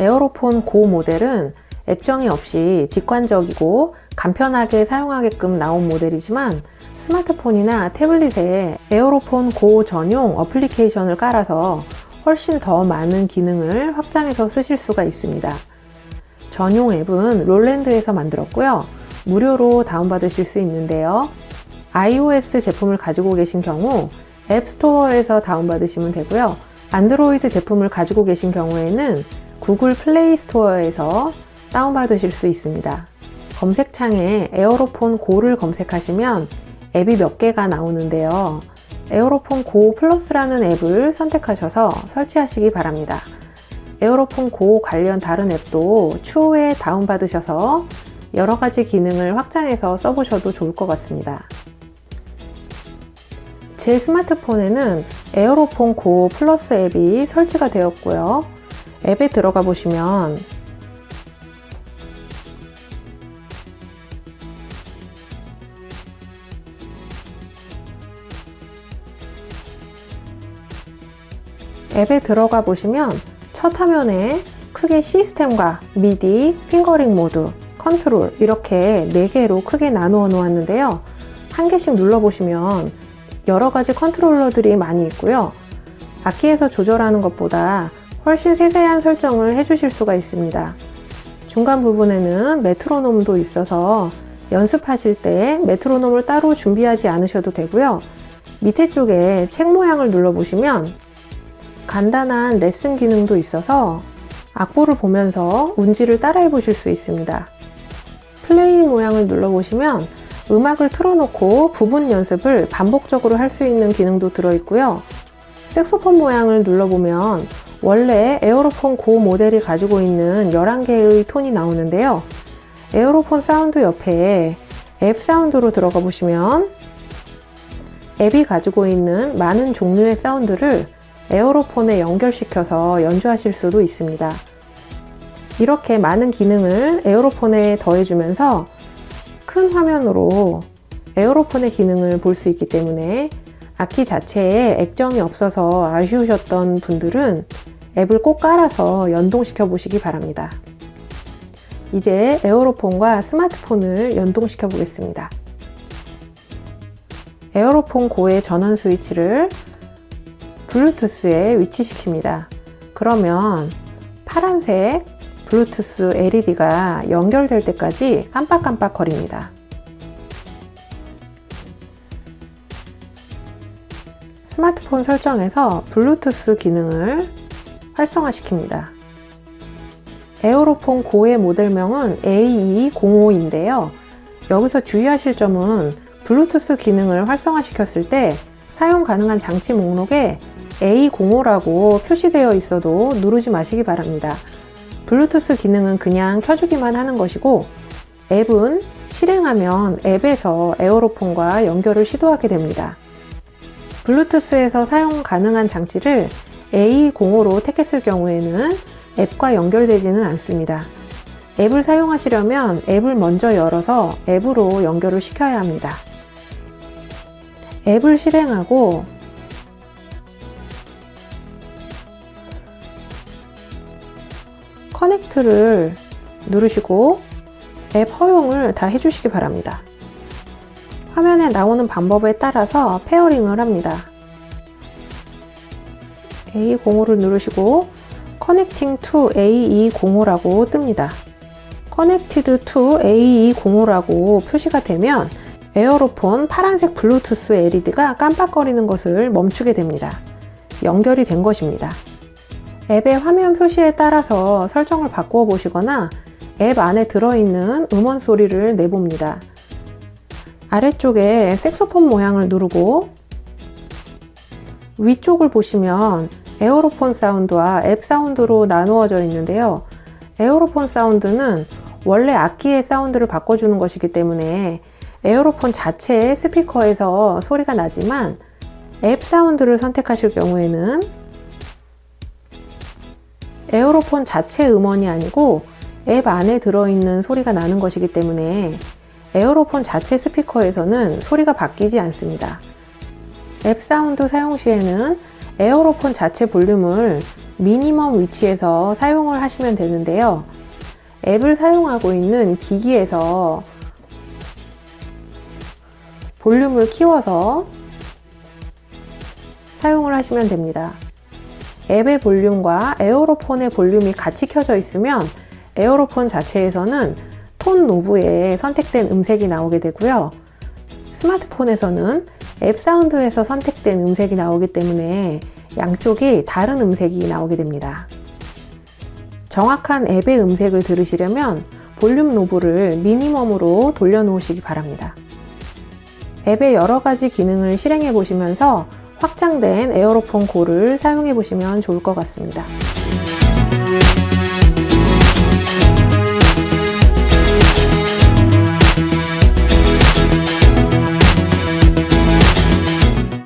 Aerophone GO 모델은 액정이 없이 직관적이고 간편하게 사용하게끔 나온 모델이지만 스마트폰이나 태블릿에 Aerophone GO 전용 어플리케이션을 깔아서 훨씬 더 많은 기능을 확장해서 쓰실 수가 있습니다. 전용 앱은 Roland에서 만들었고요. 무료로 다운받으실 수 있는데요. iOS 제품을 가지고 계신 경우 앱스토어에서 다운받으시면 되고요. 안드로이드 제품을 가지고 계신 경우에는 구글 플레이 스토어에서 다운받으실 수 있습니다. 검색창에 Aerophone GO를 검색하시면 앱이 몇 개가 나오는데요. Aerophone GO Plus라는 앱을 선택하셔서 설치하시기 바랍니다. Aerophone GO 관련 다른 앱도 추후에 다운받으셔서 여러가지 기능을 확장해서 써보셔도 좋을 것 같습니다. 제 스마트폰에는 Aerophone GO Plus 앱이 설치가 되었고요. 앱에 들어가 보시면 앱에 들어가 보시면 첫 화면에 크게 시스템과 미디, fingering 모드, 컨트롤 이렇게 4개로 크게 나누어 놓았는데요. 한 개씩 눌러보시면 여러 가지 컨트롤러들이 많이 있고요. 악기에서 조절하는 것보다 훨씬 세세한 설정을 해주실 수가 있습니다. 중간 부분에는 메트로놈도 있어서 연습하실 때 메트로놈을 따로 준비하지 않으셔도 되고요. 밑에 쪽에 책 모양을 눌러보시면 간단한 레슨 기능도 있어서 악보를 보면서 운지를 따라해 보실 수 있습니다. 플레이 모양을 눌러보시면 음악을 틀어놓고 부분 연습을 반복적으로 할 수 있는 기능도 들어있고요. 색소폰 모양을 눌러보면 원래 Aerophone GO 모델이 가지고 있는 11개의 톤이 나오는데요. Aerophone 사운드 옆에 앱 사운드로 들어가 보시면 앱이 가지고 있는 많은 종류의 사운드를 Aerophone에 연결시켜서 연주하실 수도 있습니다. 이렇게 많은 기능을 에어로폰에 더해주면서 큰 화면으로 에어로폰의 기능을 볼 수 있기 때문에 악기 자체에 액정이 없어서 아쉬우셨던 분들은 앱을 꼭 깔아서 연동시켜 보시기 바랍니다. 이제 에어로폰과 스마트폰을 연동시켜 보겠습니다. 에어로폰 고의 전원 스위치를 블루투스에 위치시킵니다. 그러면 파란색 블루투스 LED가 연결될 때까지 깜빡깜빡 거립니다. 스마트폰 설정에서 블루투스 기능을 활성화시킵니다. 에어로폰 고의 모델명은 AE05인데요. 여기서 주의하실 점은 블루투스 기능을 활성화시켰을 때 사용 가능한 장치 목록에 A05라고 표시되어 있어도 누르지 마시기 바랍니다. 블루투스 기능은 그냥 켜주기만 하는 것이고 앱은 실행하면 앱에서 에어로폰과 연결을 시도하게 됩니다. 블루투스에서 사용 가능한 장치를 A05로 택했을 경우에는 앱과 연결되지는 않습니다. 앱을 사용하시려면 앱을 먼저 열어서 앱으로 연결을 시켜야 합니다. 앱을 실행하고 connect를 누르시고 앱 허용을 다 해주시기 바랍니다. 화면에 나오는 방법에 따라서 pairing을 합니다. A05를 누르시고 Connecting to AE05라고 뜹니다. Connected to AE05라고 표시가 되면 에어로폰 파란색 블루투스 LED가 깜빡거리는 것을 멈추게 됩니다. 연결이 된 것입니다. 앱의 화면 표시에 따라서 설정을 바꾸어 보시거나 앱 안에 들어있는 음원 소리를 내봅니다. 아래쪽에 색소폰 모양을 누르고 위쪽을 보시면 에어로폰 사운드와 앱 사운드로 나누어져 있는데요. 에어로폰 사운드는 원래 악기의 사운드를 바꿔주는 것이기 때문에 에어로폰 자체의 스피커에서 소리가 나지만 앱 사운드를 선택하실 경우에는 에어로폰 자체 음원이 아니고 앱 안에 들어있는 소리가 나는 것이기 때문에 에어로폰 자체 스피커에서는 소리가 바뀌지 않습니다. 앱 사운드 사용 시에는 에어로폰 자체 볼륨을 minimum 위치에서 사용을 하시면 되는데요. 앱을 사용하고 있는 기기에서 볼륨을 키워서 사용을 하시면 됩니다. 앱의 볼륨과 에어로폰의 볼륨이 같이 켜져 있으면 에어로폰 자체에서는 tone knob에 선택된 음색이 나오게 되고요. 스마트폰에서는 앱 사운드에서 선택된 음색이 나오기 때문에 양쪽이 다른 음색이 나오게 됩니다. 정확한 앱의 음색을 들으시려면 볼륨 knob를 minimum으로 돌려놓으시기 바랍니다. 앱의 여러 가지 기능을 실행해 보시면서 확장된 에어로폰 고를 사용해 보시면 좋을 것 같습니다.